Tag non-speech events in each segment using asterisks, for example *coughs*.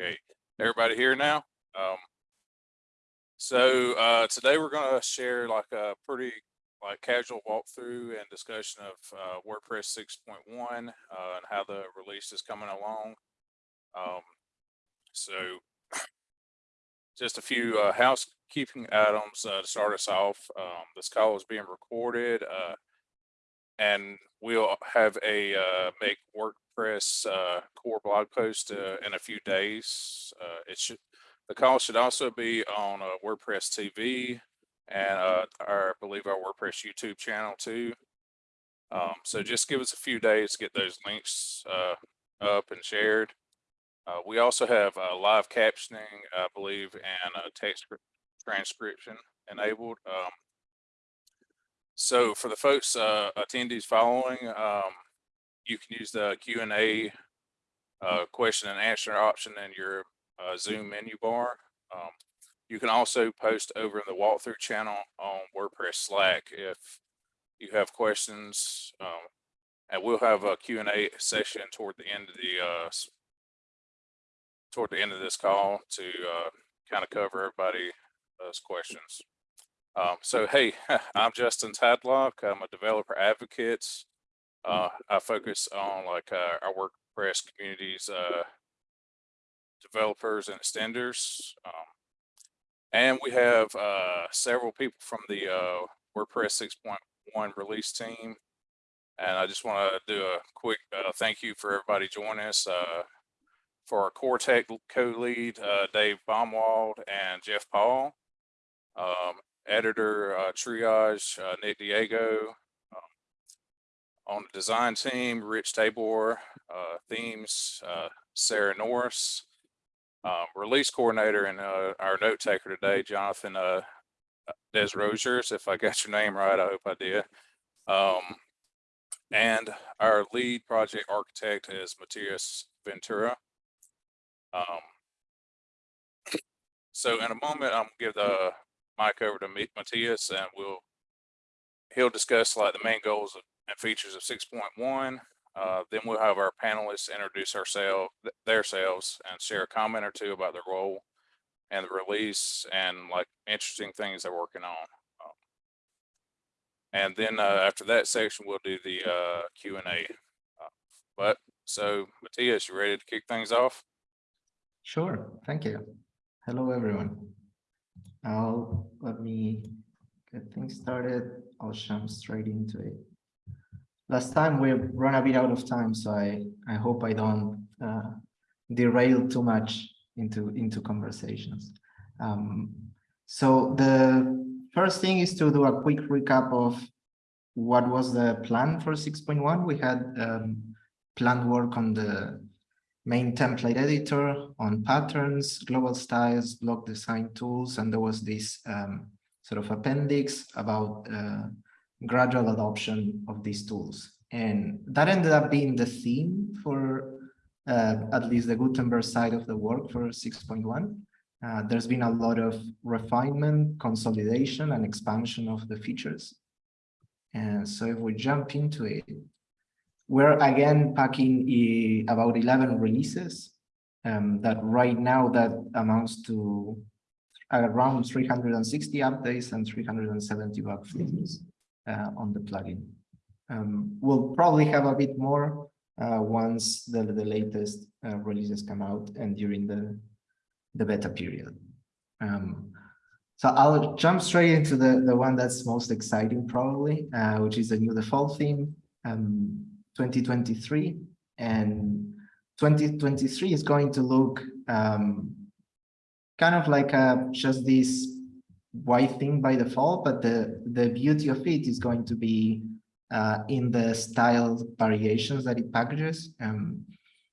Okay, everybody here now? Um, so, uh, today we're gonna share like a pretty like casual walkthrough and discussion of, uh, WordPress six point one, uh, and how the release is coming along. Um, so *coughs* just a few, uh, housekeeping items, uh, to start us off. Um, this call is being recorded, uh, and we'll have a, uh, make WordPress, uh, core blog post, uh, in a few days. Uh, it should, the call should also be on uh, WordPress TV and uh, our, I believe our WordPress YouTube channel too. Um, so just give us a few days to get those links up and shared. We also have live captioning, I believe, and text transcription enabled. Um, so for the folks uh, attendees following, um, you can use the Q and A uh, question and answer option in your uh, Zoom menu bar. Um, you can also post over in the walkthrough channel on WordPress Slack if you have questions. Um, and we'll have a Q and A session toward the end of the uh, toward the end of this call to uh, kind of cover everybody those questions. Um, so hey, *laughs* I'm Justin Tadlock. I'm a developer advocate. Uh, I focus on like uh, our WordPress communities, uh, developers and extenders. Um, and we have uh, several people from the uh, WordPress 6.1 release team. And I just want to do a quick uh, thank you for everybody joining us. For our core tech co-lead, Dave Baumwald and Jeff Paul. Um, editor, uh, triage, uh, Nick Diego. Um, on the design team, Rich Tabor, uh, themes, uh, Sarah Norris. Um, release coordinator and uh, our note taker today, Jonathan uh, Desrosiers, if I got your name right, I hope I did. Um, and our lead project architect is Matías Ventura. Um, so in a moment, I'm gonna give the mic over to Matías and we'll, he'll discuss like the main goals and features of six point one. Uh, then we'll have our panelists introduce ourselves, themselves and share a comment or two about their role and the release and like interesting things they're working on. Um, And then, uh, after that section, we'll do the, uh, Q and A. Uh, But, so Matías, you ready to kick things off? Sure, thank you. Hello, everyone. Now, let me get things started. I'll jump straight into it. Last time we run a bit out of time, so I, I hope I don't uh, derail too much into, into conversations. Um, so the first thing is to do a quick recap of what was the plan for 6.1. We had um, planned work on the main template editor on patterns, global styles, block design tools, and there was this um, sort of appendix about uh, gradual adoption of these tools. And that ended up being the theme for uh, at least the Gutenberg side of the work for 6.1. Uh, there's been a lot of refinement, consolidation, and expansion of the features. And so if we jump into it, we're again packing eh, about 11 releases um, that right now that amounts to around 360 updates and 370 bug fixes uh, on the plugin. Um, we'll probably have a bit more uh, once the, the latest uh, releases come out and during the, the beta period. Um, so I'll jump straight into the, the one that's most exciting probably, uh, which is the new default theme. Um, 2023 and 2023 is going to look um, kind of like a, just this white thing by default, but the, the beauty of it is going to be uh, in the style variations that it packages. Um,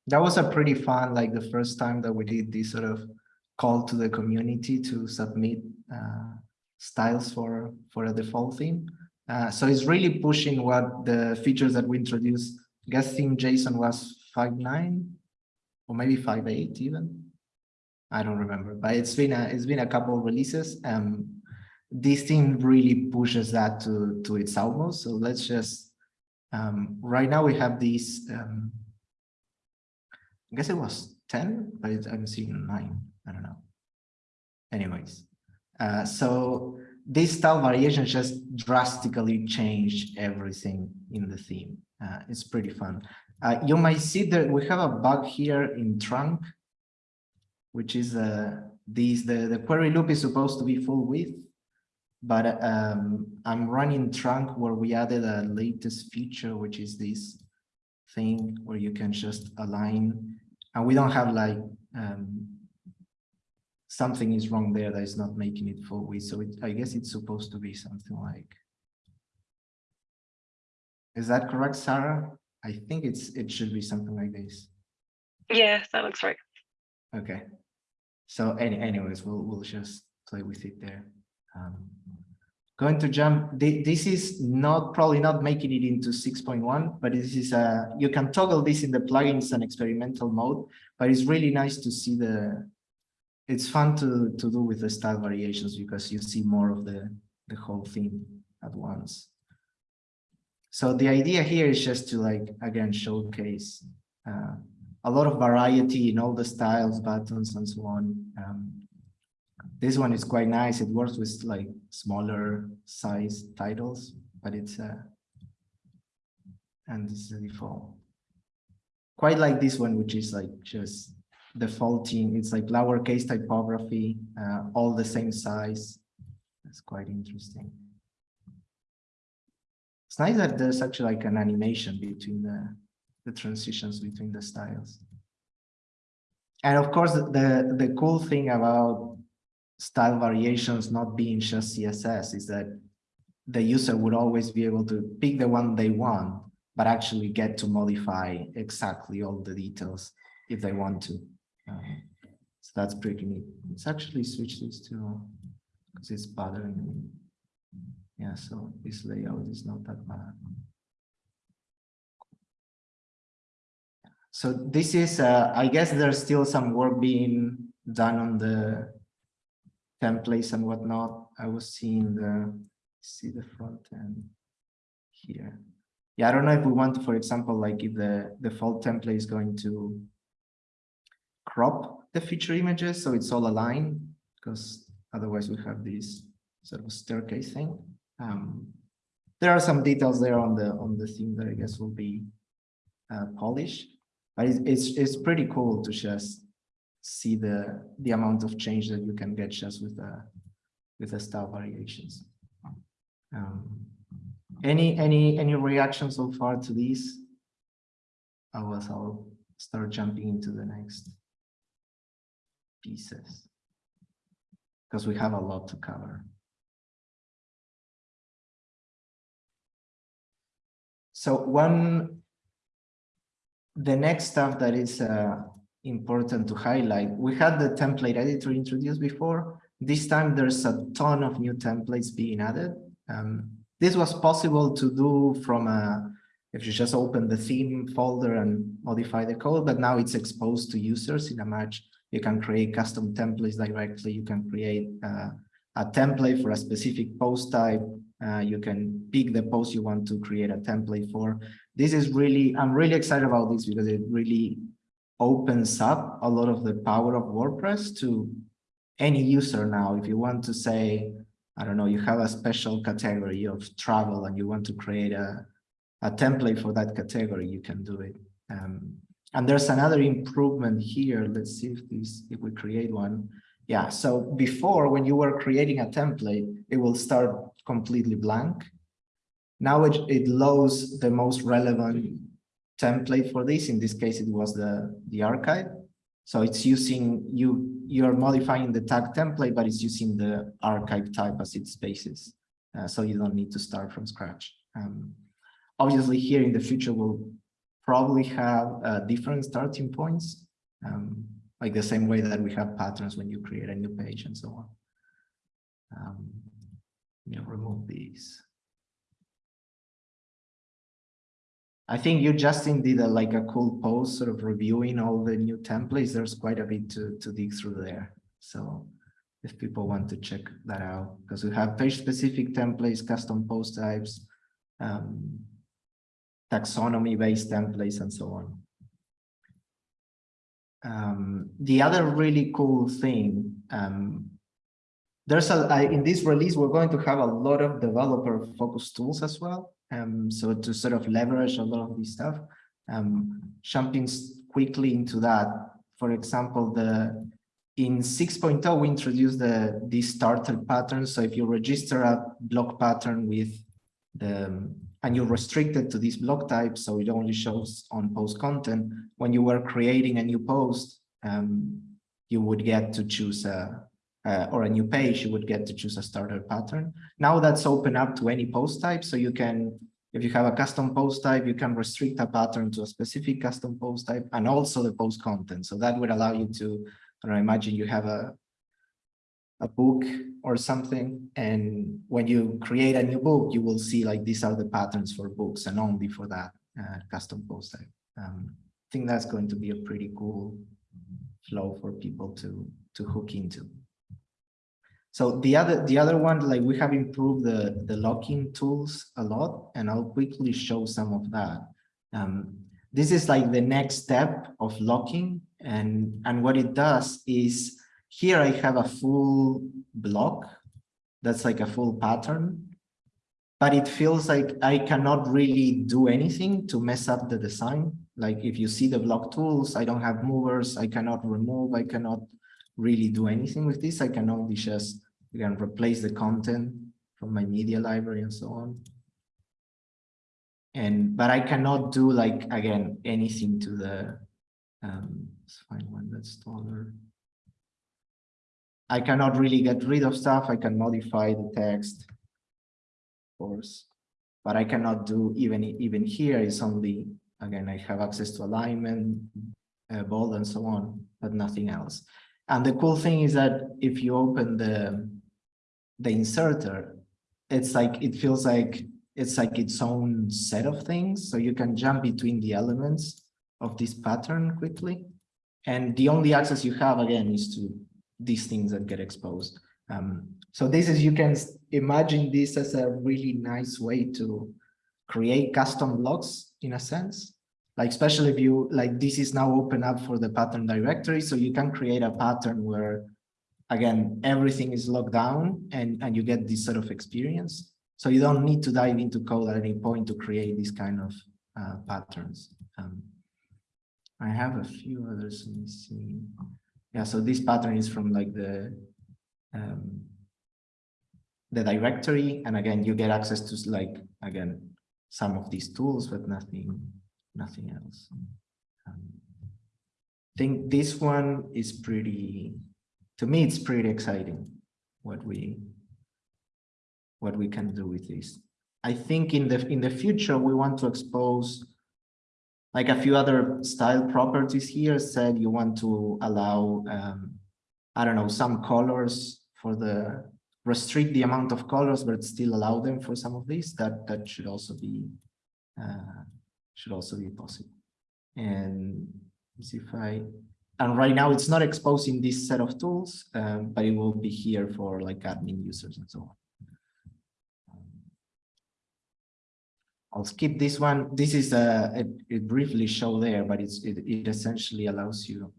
that was a pretty fun, like the first time that we did this sort of call to the community to submit uh, styles for, for a default theme. Uh, so it's really pushing what the features that we introduced. Guess theme JSON was 5.9 or maybe 5.8 even. I don't remember, but it's been a it's been a couple of releases. Um, this theme really pushes that to to its utmost. So let's just um, right now we have these. Um, I guess it was 10, but it's, I'm seeing nine. I don't know. Anyways, uh, so this style variation just drastically changed everything in the theme. Uh, it's pretty fun. Uh, you might see that we have a bug here in trunk, which is uh, these the, the query loop is supposed to be full width, but um, I'm running trunk where we added a latest feature, which is this thing where you can just align, and we don't have like um, something is wrong there that is not making it full width. So it, I guess it's supposed to be something like. Is that correct, Sarah? I think it's it should be something like this. Yeah, that looks right. Okay. So any anyways, we'll we'll just play with it there. Um, going to jump. This is not probably not making it into 6.1, but this is a you can toggle this in the plugins and experimental mode. But it's really nice to see the. It's fun to to do with the style variations because you see more of the the whole thing at once. So the idea here is just to like again showcase uh, a lot of variety in all the styles, buttons, and so on. Um, this one is quite nice. It works with like smaller size titles, but it's uh, and this is the default. Quite like this one, which is like just defaulting. It's like lowercase typography, uh, all the same size. That's quite interesting. It's nice that there's actually like an animation between the the transitions between the styles. And of course, the, the cool thing about style variations not being just CSS is that the user would always be able to pick the one they want, but actually get to modify exactly all the details if they want to. So that's pretty neat. Let's actually switch this to, because it's bothering me. Yeah, so this layout is not that bad. So this is, uh, I guess there's still some work being done on the templates and whatnot. I was seeing the, see the front end here. Yeah, I don't know if we want to, for example, like if the default template is going to crop the feature images so it's all aligned, because otherwise we have this sort of staircase thing. Um, there are some details there on the on the theme that I guess will be uh, polished. But it's, it's, it's pretty cool to just see the, the amount of change that you can get just with the, with the style variations. Um, any, any, any reaction so far to these? Otherwise, I'll start jumping into the next pieces. Because we have a lot to cover. So one the next stuff that is uh, important to highlight, we had the template editor introduced before. This time there's a ton of new templates being added. Um, this was possible to do from a, if you just open the theme folder and modify the code, but now it's exposed to users in a match. You can create custom templates directly. You can create uh, a template for a specific post type. Uh, you can pick the post you want to create a template for this is really, I'm really excited about this because it really opens up a lot of the power of WordPress to any user now. If you want to say, I don't know, you have a special category of travel and you want to create a, a template for that category, you can do it. Um, and there's another improvement here. Let's see if this, if we create one. Yeah, so before when you were creating a template, it will start completely blank. Now it, it loads the most relevant template for this. In this case, it was the, the archive. So it's using, you, you're modifying the tag template, but it's using the archive type as its basis. Uh, so you don't need to start from scratch. Um, obviously here in the future, we'll probably have uh, different starting points, um, like the same way that we have patterns when you create a new page and so on. Um, let me remove these. I think you, Justin, did a, like a cool post sort of reviewing all the new templates. There's quite a bit to, to dig through there. So if people want to check that out, because we have page specific templates, custom post types, um, taxonomy based templates, and so on. Um, the other really cool thing, um, there's a, I, in this release, we're going to have a lot of developer focused tools as well. Um, so to sort of leverage a lot of this stuff, um, jumping quickly into that. For example, the in 6.0, we introduced the this starter pattern. So if you register a block pattern with the and you're restricted to this block type, so it only shows on post content. When you were creating a new post, um, you would get to choose a uh, or a new page, you would get to choose a starter pattern. Now that's open up to any post type, so you can, if you have a custom post type, you can restrict a pattern to a specific custom post type and also the post content. So that would allow you to, I imagine you have a a book or something. And when you create a new book, you will see like these are the patterns for books and only for that uh, custom post. Um, I think that's going to be a pretty cool flow for people to to hook into. So the other the other one, like we have improved the the locking tools a lot, and I'll quickly show some of that. Um, this is like the next step of locking, and and what it does is here I have a full block. That's like a full pattern. But it feels like I cannot really do anything to mess up the design. Like if you see the block tools, I don't have movers, I cannot remove, I cannot really do anything with this. I can only just, again, replace the content from my media library and so on. And, but I cannot do like, again, anything to the, um, let's find one that's taller. I cannot really get rid of stuff. I can modify the text, of course, but I cannot do even even here. It's only again I have access to alignment, uh, bold, and so on, but nothing else. And the cool thing is that if you open the the inserter, it's like it feels like it's like its own set of things. So you can jump between the elements of this pattern quickly. And the only access you have again is to these things that get exposed. Um, so this is, you can imagine this as a really nice way to create custom blocks in a sense. Like especially if you, like this is now open up for the pattern directory. So you can create a pattern where, again, everything is locked down and, and you get this sort of experience. So you don't need to dive into code at any point to create these kind of uh, patterns. Um, I have a few others, let me see yeah so this pattern is from like the um, the directory and again you get access to like again some of these tools but nothing nothing else. Um, I think this one is pretty to me it's pretty exciting what we what we can do with this. I think in the in the future we want to expose like a few other style properties here said you want to allow, um, I don't know, some colors for the, restrict the amount of colors, but still allow them for some of these, that, that should also be, uh, should also be possible. And see if I, and right now it's not exposing this set of tools, um, but it will be here for like admin users and so on. I'll skip this one. This is a, it, it briefly show there, but it's it, it essentially allows you.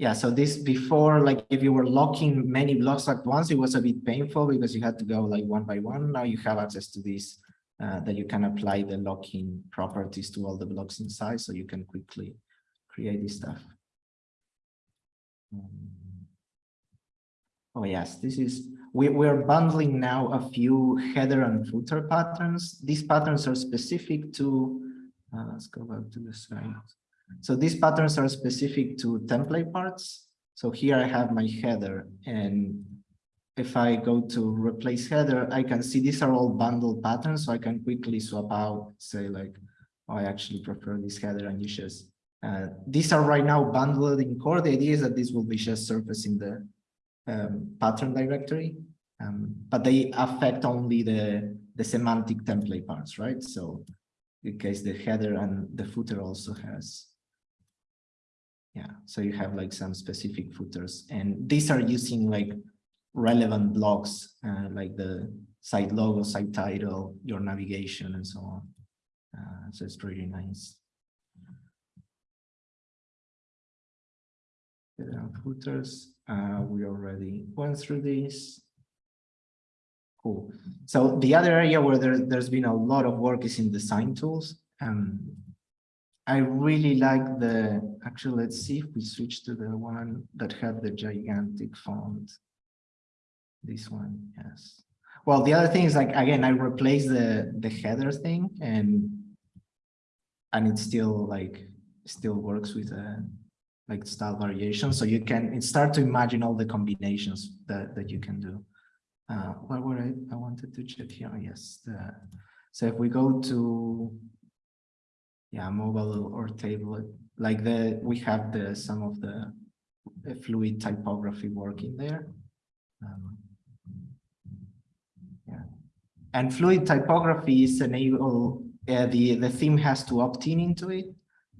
Yeah, so this before, like if you were locking many blocks at once, it was a bit painful because you had to go like one by one. Now you have access to this uh, that you can apply the locking properties to all the blocks inside, so you can quickly create this stuff. Um, Oh yes, this is, we, we're bundling now a few header and footer patterns. These patterns are specific to, uh, let's go back to the slide. So these patterns are specific to template parts. So here I have my header and if I go to replace header, I can see these are all bundled patterns. So I can quickly swap out, say like, oh, I actually prefer this header and you just, uh, these are right now bundled in core. The idea is that this will be just surfacing the um, pattern directory, um, but they affect only the, the semantic template parts, right? So in case the header and the footer also has, yeah, so you have like some specific footers and these are using like relevant blocks, uh, like the site logo, site title, your navigation and so on. Uh, so it's pretty nice. Footers, uh, we already went through this. Cool. So the other area where there, there's been a lot of work is in design tools. Um, I really like the, actually, let's see if we switch to the one that had the gigantic font. This one, yes. Well, the other thing is like, again, I replaced the, the header thing and and it still like, still works with a like style variation. So you can start to imagine all the combinations that, that you can do. Uh, what were I, I wanted to check here? Yes. The, so if we go to, yeah, mobile or table, like the, we have the, some of the, fluid typography working there. Um, yeah. And fluid typography is enable, uh, the, the theme has to opt in into it.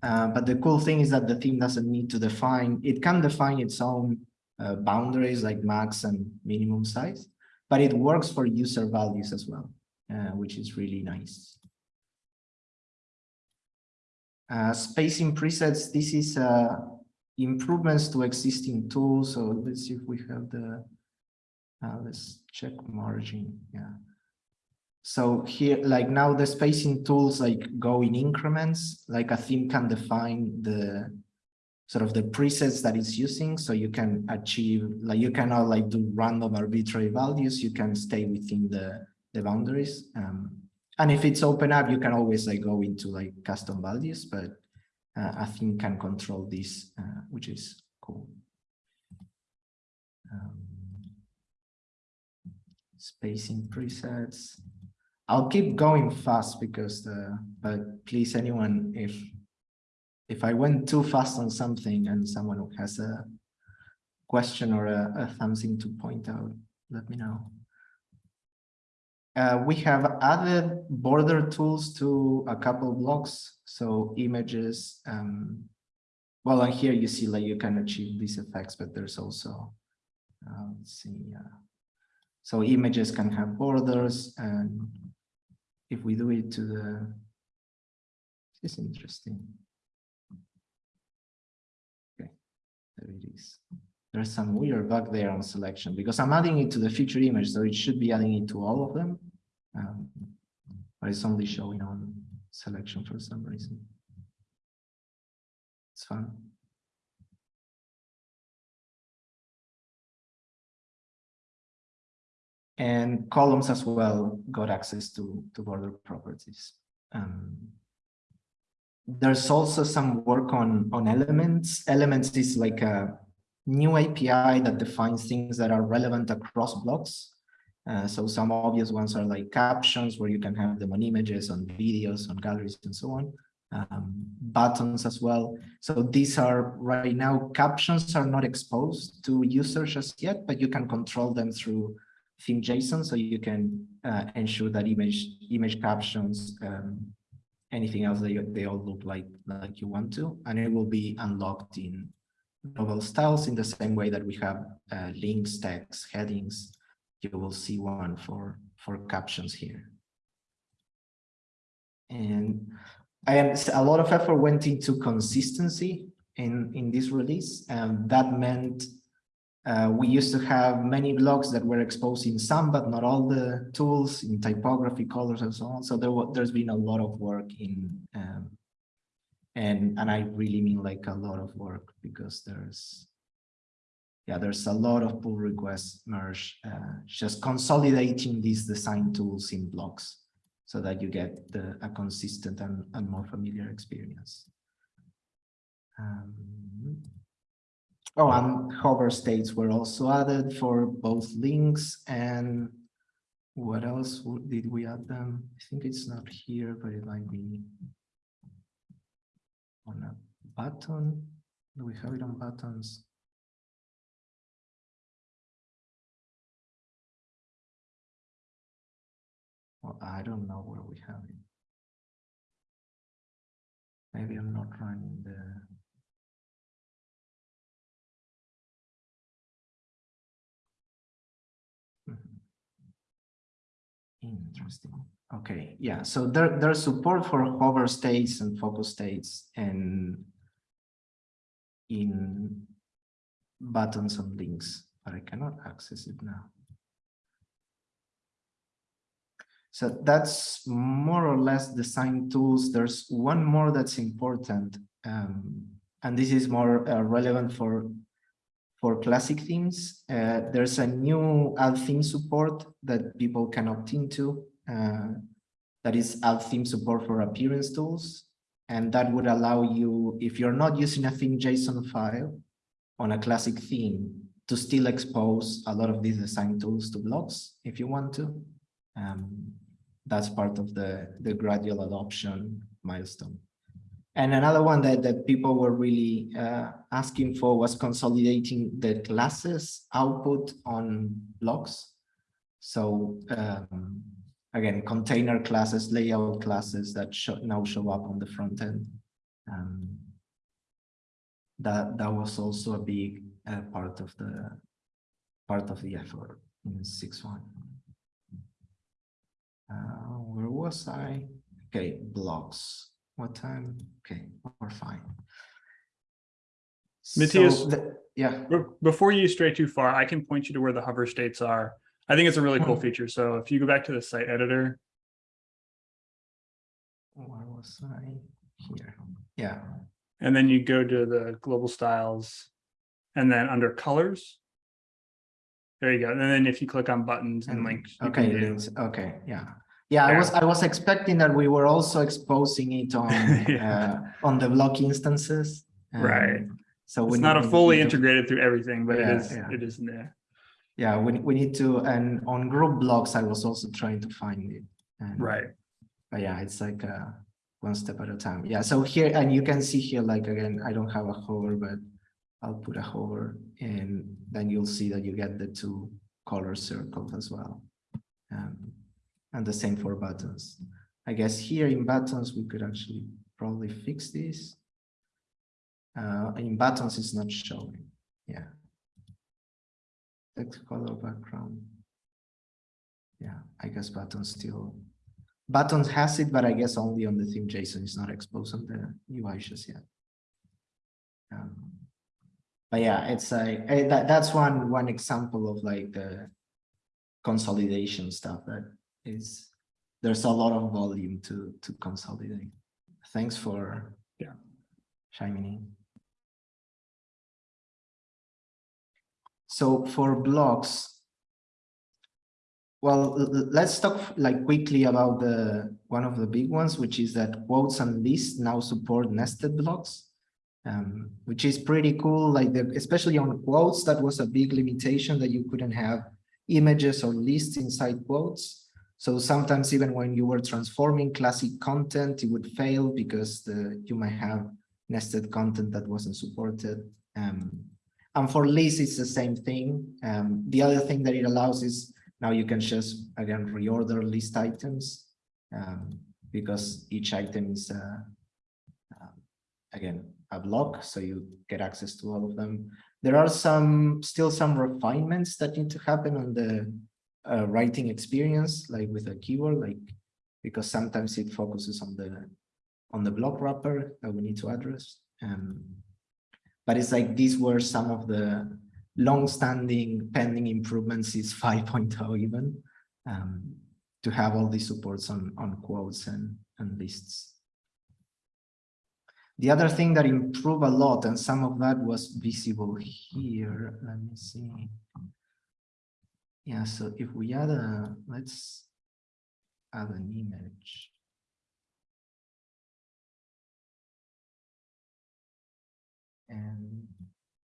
Uh, but the cool thing is that the theme doesn't need to define, it can define its own uh, boundaries like max and minimum size, but it works for user values as well, uh, which is really nice. Uh, spacing presets, this is uh, improvements to existing tools. So let's see if we have the, let's check margin, yeah. So here, like now the spacing tools like go in increments, like a theme can define the sort of the presets that it's using. So you can achieve, like you cannot like do random arbitrary values, you can stay within the, the boundaries. Um, and if it's open up, you can always like go into like custom values, but uh, a theme can control this, uh, which is cool. Um, spacing presets. I'll keep going fast because the, but please anyone, if, if I went too fast on something and someone who has a question or a, a something to point out, let me know. Uh, we have added border tools to a couple blocks, so images. Um, well, on here you see like you can achieve these effects, but there's also, uh, let's see, uh, so images can have borders and if we do it to the, this is interesting. Okay, there it is. There's some weird bug there on selection because I'm adding it to the feature image, so it should be adding it to all of them. Um, but it's only showing on selection for some reason. It's fun. And columns as well got access to, to border properties. Um, there's also some work on, on elements. Elements is like a new API that defines things that are relevant across blocks. Uh, so some obvious ones are like captions, where you can have them on images, on videos, on galleries, and so on. Um, buttons as well. So these are right now, captions are not exposed to users just yet, but you can control them through theme JSON, so you can uh, ensure that image image captions, um, anything else that you, they all look like like you want to, and it will be unlocked in novel styles in the same way that we have uh, links, text, headings. You will see one for for captions here. And I am a lot of effort went into consistency in in this release, and that meant uh, we used to have many blocks that were exposed in some, but not all the tools in typography, colors, and so on. So there there's been a lot of work in, um, and and I really mean like a lot of work because there's, yeah, there's a lot of pull requests merge, uh, just consolidating these design tools in blocks so that you get the, a consistent and, and more familiar experience. Um, Oh, and hover states were also added for both links and what else did we add them? I think it's not here, but it might be on a button. Do we have it on buttons? Well, I don't know where we have it. Maybe I'm not running the Interesting. Okay, yeah, so there, there's support for hover states and focus states and in buttons and links, but I cannot access it now. So that's more or less design tools. There's one more that's important, um, and this is more uh, relevant for for classic themes. Uh, there's a new add theme support that people can opt into. Uh, that is add theme support for appearance tools, and that would allow you, if you're not using a theme JSON file on a classic theme, to still expose a lot of these design tools to blocks if you want to. Um, that's part of the, the gradual adoption milestone. And another one that, that people were really uh, asking for was consolidating the classes output on blocks. So um, again, container classes, layout classes that show, now show up on the front end. Um, that that was also a big uh, part of the part of the effort in six one. Uh, where was I? Okay, blocks. What time? Okay, we're fine. Matías- So the- yeah, Before you stray too far, I can point you to where the hover states are. I think it's a really cool Hmm. feature. So if you go back to the site editor, where was I? Here. Yeah. and then you go to the global styles, and then under colors. There you go. And then if you click on buttons and links. Okay, do- okay, yeah. Yeah, I was, I was expecting that we were also exposing it on, *laughs* Yeah. uh, on the block instances. um, Right. So It's not a fully to- integrated through everything, but it Yeah, is, yeah. it is in there. Yeah, we, we need to, and on group blocks, I was also trying to find it. and- Right. But yeah, it's like, uh, one step at a time. Yeah, so here, and you can see here, like, again, I don't have a hover, but I'll put a hover and then you'll see that you get the two color circles as well. Um, and the same for buttons. I guess here in buttons, we could actually probably fix this. Uh, in buttons, it's not showing, yeah. Text color background. Yeah, I guess buttons still, buttons has it, but I guess only on the theme JSON, it's not exposed on the UI just yet. Um, but yeah, it's a, eh, that, that's one, one example of like the consolidation stuff that is, there's a lot of volume to, to consolidate. Thanks for Yeah. chiming in. So for blocks, well, let's talk like quickly about the one of the big ones, which is that quotes and lists now support nested blocks, um, which is pretty cool. Like the, especially on quotes, that was a big limitation that you couldn't have images or lists inside quotes. So sometimes even when you were transforming classic content, it would fail because the you might have nested content that wasn't supported. Um, and for lists, it's the same thing. Um, the other thing that it allows is now you can just, again, reorder list items um, because each item is, uh, uh, again, a block, so you get access to all of them. There are some, still some refinements that need to happen on the uh, writing experience, like with a keyword, like, because sometimes it focuses on the, on the block wrapper that we need to address. Um, but it's like these were some of the long-standing pending improvements is *laughs* 5.0 even um, to have all these supports on, on quotes and, and lists. The other thing that improved a lot, and some of that was visible here, let me see. Yeah, so if we add a, let's add an image. And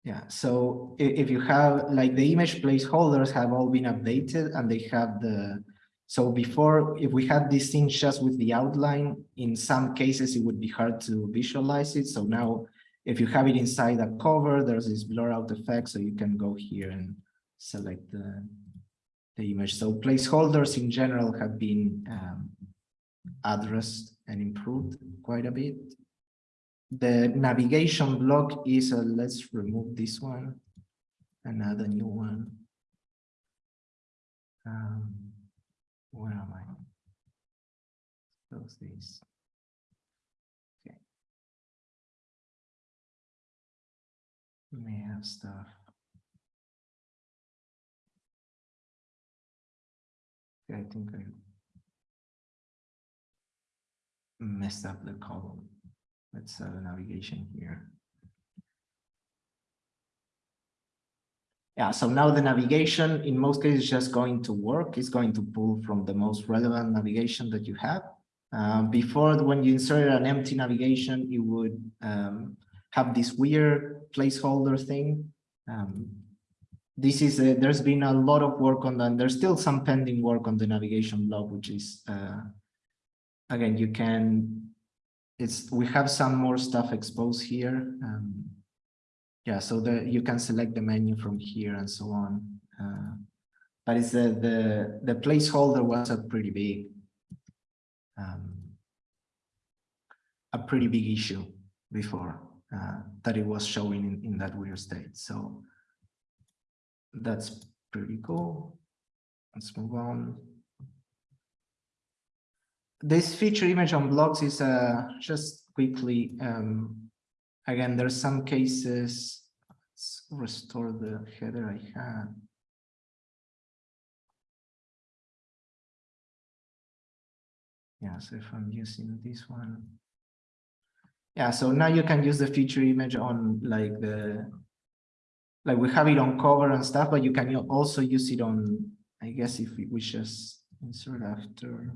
yeah, so if you have like the image placeholders have all been updated and they have the, so before, if we had these things just with the outline, in some cases it would be hard to visualize it. So now if you have it inside a cover, there's this blur out effect, so you can go here and select the, the image. So placeholders in general have been um, addressed and improved quite a bit. The navigation block is, uh, let's remove this one and add a new one. Um, where am I? close this. Okay. May have stuff. I think I messed up the column. Let's have a navigation here. Yeah, so now the navigation in most cases just going to work. It's going to pull from the most relevant navigation that you have. Um, before, when you inserted an empty navigation, you would um, have this weird placeholder thing. Um, this is a, there's been a lot of work on that. There's still some pending work on the navigation block, which is uh, again you can. It's we have some more stuff exposed here. Um, yeah, so the you can select the menu from here and so on. Uh, but it's the the the placeholder was a pretty big um, a pretty big issue before uh, that it was showing in, in that weird state. So that's pretty cool. Let's move on. This feature image on blocks is uh, just quickly um, Again, there's some cases, let's restore the header I had. Yeah, so if I'm using this one. Yeah, so now you can use the feature image on like the, like we have it on cover and stuff, but you can also use it on, I guess if we just insert after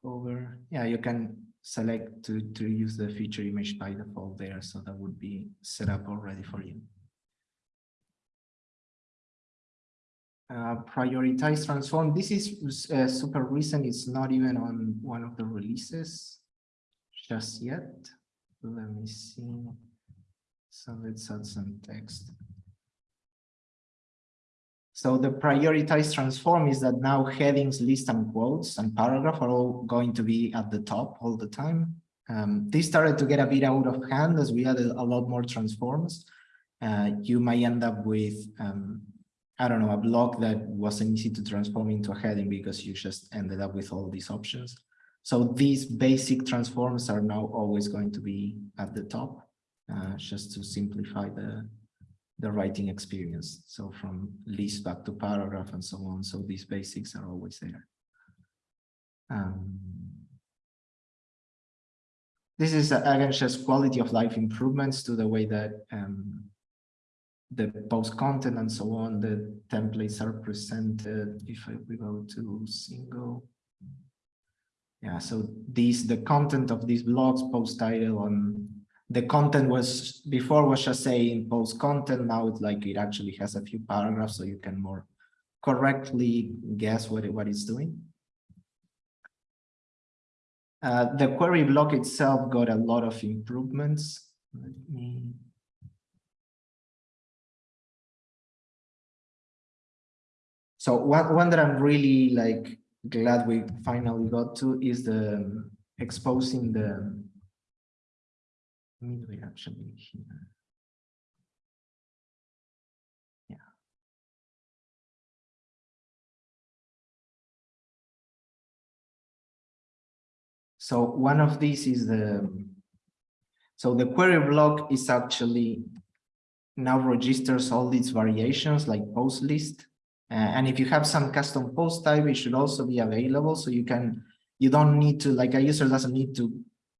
cover, yeah, you can select to, to use the feature image by default there. So that would be set up already for you. Uh, prioritize transform. This is uh, super recent. It's not even on one of the releases just yet. Let me see. So let's add some text. So the prioritized transform is that now headings, list, and quotes and paragraph are all going to be at the top all the time. Um, this started to get a bit out of hand as we added a lot more transforms. Uh, you might end up with, um, I don't know, a block that wasn't easy to transform into a heading because you just ended up with all these options. So these basic transforms are now always going to be at the top, uh, just to simplify the, the writing experience. So from list back to paragraph and so on. So these basics are always there. Um, this is uh, again just quality of life improvements to the way that um, the post content and so on, the templates are presented. If we go to single. Yeah, so these the content of these blocks, post title and the content was before was just saying post content now it's like it actually has a few paragraphs so you can more correctly guess what it, what it's doing. Uh, the query block itself got a lot of improvements. Let me so one, one that i'm really like glad we finally got to is the um, exposing the midway actually here. Yeah. So one of these is the, so the query block is actually now registers all these variations like post list. Uh, and if you have some custom post type, it should also be available. So you can, you don't need to, like a user doesn't need to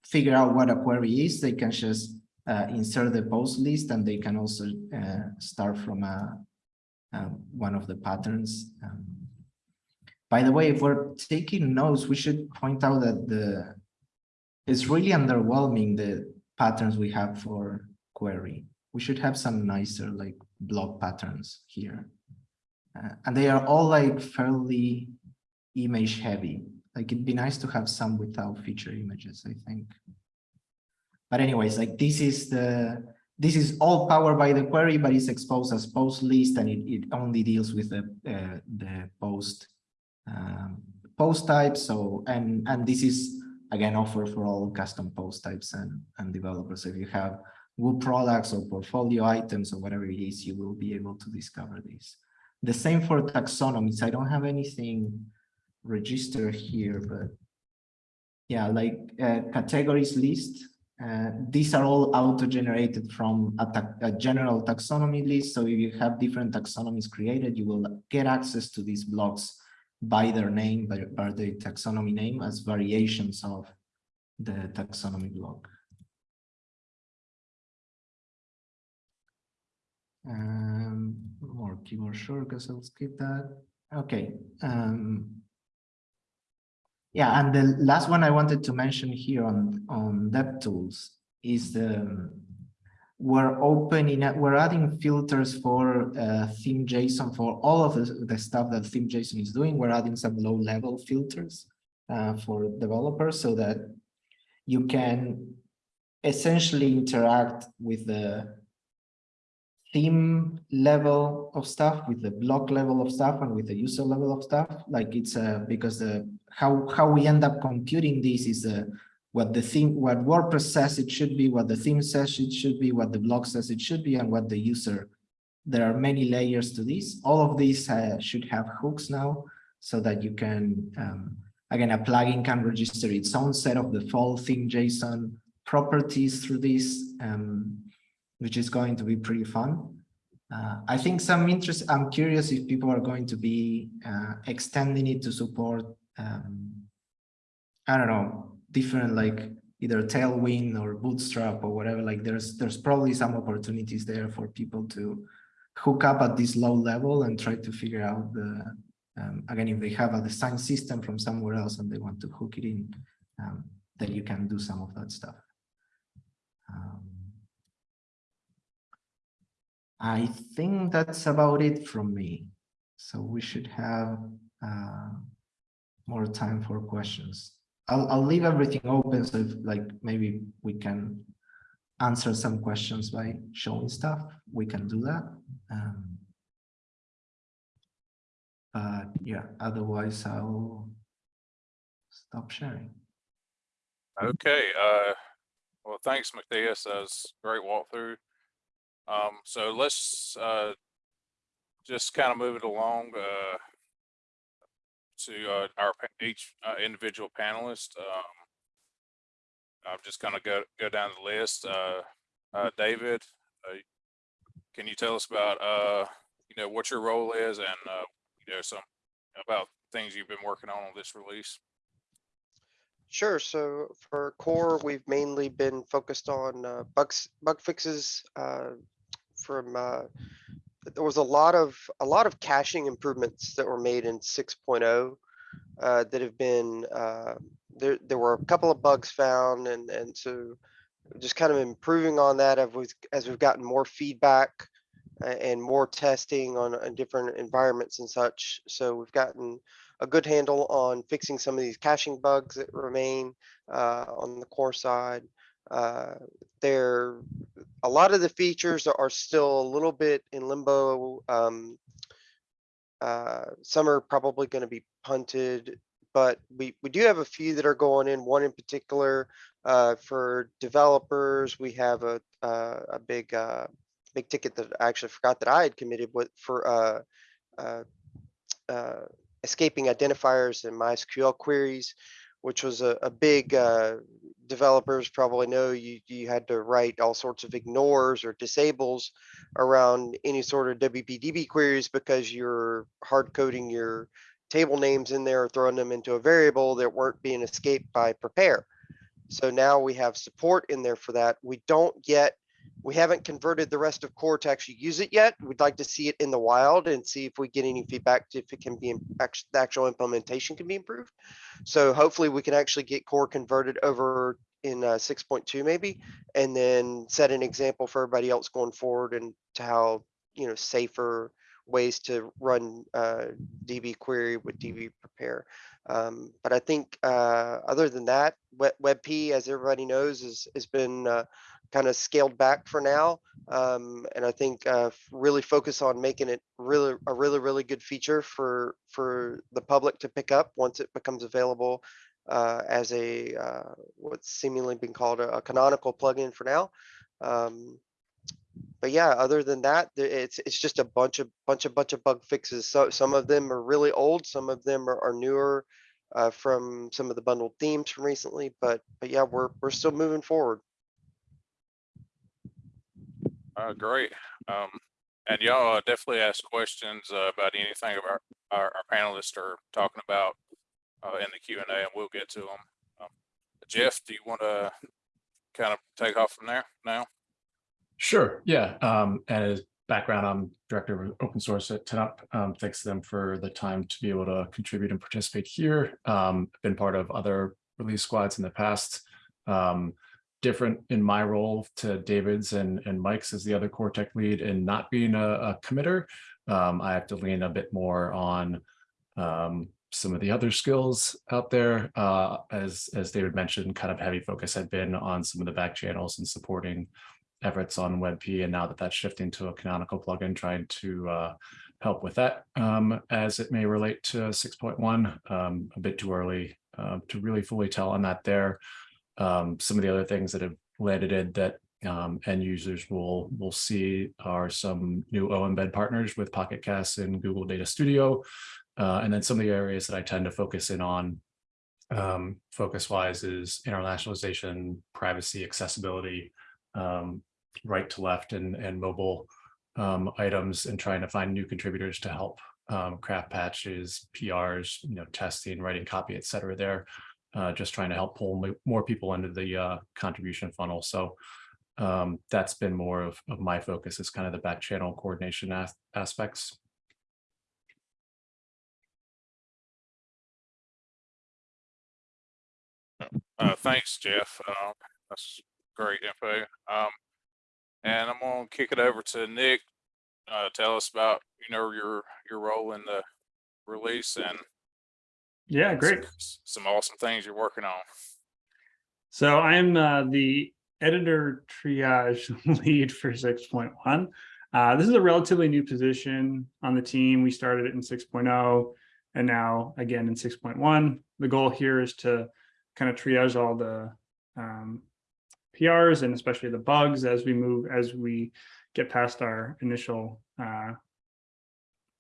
figure out what a query is, they can just uh, insert the post list and they can also uh, start from a, um, one of the patterns. Um, by the way, if we're taking notes, we should point out that the it's really underwhelming the patterns we have for query. We should have some nicer like block patterns here. Uh, and they are all like fairly image heavy. Like it'd be nice to have some without feature images, I think. But anyways, like this is the this is all powered by the query, but it's exposed as post list and it, it only deals with the uh, the post um, post type. So and and this is again offered for all custom post types and and developers. If you have Woo products or portfolio items or whatever it is, you will be able to discover this. The same for taxonomies. I don't have anything register here, but yeah, like uh, categories list. Uh, these are all auto-generated from a, ta- a general taxonomy list. So if you have different taxonomies created, you will get access to these blocks by their name, by, by the taxonomy name as variations of the taxonomy block. Um, more keyboard shortcuts, I'll skip that. Okay. Um, yeah, and the last one I wanted to mention here on, on DevTools is the, we're opening, we're adding filters for uh, theme JSON for all of the, the stuff that theme JSON is doing. We're adding some low level filters uh, for developers so that you can essentially interact with the theme level of stuff, with the block level of stuff, and with the user level of stuff. Like it's uh, because the how how we end up computing this is uh, what the theme, what WordPress says it should be, what the theme says it should be, what the block says it should be, and what the user. There are many layers to this. All of these uh, should have hooks now, so that you can um, again a plugin can register its own set of the default theme JSON properties through this. Um, which is going to be pretty fun. Uh, I think some interest, I'm curious if people are going to be uh, extending it to support, um, I don't know, different like either Tailwind or Bootstrap or whatever, like there's there's probably some opportunities there for people to hook up at this low level and try to figure out the, um, again, if they have a design system from somewhere else and they want to hook it in, um, then you can do some of that stuff. Um, I think that's about it from me. So we should have uh, more time for questions. I'll, I'll leave everything open so if, like maybe we can answer some questions by showing stuff. We can do that. Um, but yeah, otherwise I'll stop sharing. Okay, uh, well, thanks, Matías. That was a great walkthrough. Um, so let's, uh, just kind of move it along, uh, to, uh, our, each, uh, individual panelist. Um, I'm just gonna go, go down the list. Uh, uh, David, uh, can you tell us about, uh, you know, what your role is and, you know, some about things you've been working on on this release? Sure. So for core, we've mainly been focused on bugs, bug fixes from. Uh, there was a lot of a lot of caching improvements that were made in 6.0 uh, that have been. Uh, there, there were a couple of bugs found, and and so just kind of improving on that as we've, as we've gotten more feedback and more testing on, on different environments and such. So we've gotten a good handle on fixing some of these caching bugs that remain uh, on the core side. Uh, there, a lot of the features are- still a little bit in limbo. Um, uh, some are probably going to be punted, but we, we do have a few that are going in. One in particular uh, for developers, we have a uh, a big uh, big ticket that I actually forgot that I had committed with for escaping identifiers and MySQL queries, which was a, a big, uh, developers probably know you, you had to write all sorts of ignores or disables around any sort of WPDB queries because you're hard coding your table names in there, throwing them into a variable that weren't being escaped by prepare. So now we have support in there for that. We don't yet we haven't converted the rest of core to actually use it yet. We'd like to see it in the wild and see if we get any feedback if it can be, the actual implementation can be improved. So hopefully we can actually get core converted over in uh, 6.2 maybe, and then set an example for everybody else going forward and to how, you know, safer ways to run uh, DB query with DB prepare. Um, but I think uh, other than that, Web- WebP, as everybody knows, is, has been uh, kind of scaled back for now. Um, and I think uh, really focus on making it really a really really good feature for for the public to pick up once it becomes available uh, as a uh, what's seemingly been called a, a canonical plugin for now. Um, but yeah, other than that, it's it's just a bunch of bunch of bunch of bug fixes. So some of them are really old, some of them are, are newer. uh, from some of the bundled themes from recently, but, but yeah, we're, we're still moving forward. Uh, great. Um, and y'all uh, definitely ask questions uh, about anything of our, our, our panelists are talking about uh, in the Q and A, and we'll get to them. Um, Jeff, do you want to kind of take off from there now? Sure, yeah. Um, and as background, I'm director of open source at 10up. Um, thanks to them for the time to be able to contribute and participate here. Um, been part of other release squads in the past. Um, different in my role to David's and, and Mike's as the other core tech lead and not being a, a committer. Um, I have to lean a bit more on um, some of the other skills out there. Uh, as, as David mentioned, kind of heavy focus had been on some of the back channels and supporting efforts on WebP. And now that that's shifting to a canonical plugin, trying to uh, help with that um, as it may relate to 6.1, um, a bit too early uh, to really fully tell on that there. Um, some of the other things that have landed in that um, end users will will see are some new OEmbed partners with Pocket Casts and Google Data Studio. Uh, and then some of the areas that I tend to focus in on um, focus wise is internationalization, privacy, accessibility, um, right to left and, and mobile um, items and trying to find new contributors to help um, craft patches, PRs, you know, testing, writing copy, et cetera there. Uh, just trying to help pull more people into the uh, contribution funnel. So um, that's been more of, of my focus is kind of the back channel coordination as- aspects. Uh, thanks, Jeff. Um, that's great info. Um, and I'm gonna kick it over to Nick. Uh, tell us about, you know, your, your role in the release and Yeah, some- great. Some awesome things you're working on. So I'm uh, the editor triage *laughs* lead for 6.1. Uh, this is a relatively new position on the team. We started it in 6.0 and now again in 6.1. The goal here is to kind of triage all the um, PRs and especially the bugs as we move, as we get past our initial uh,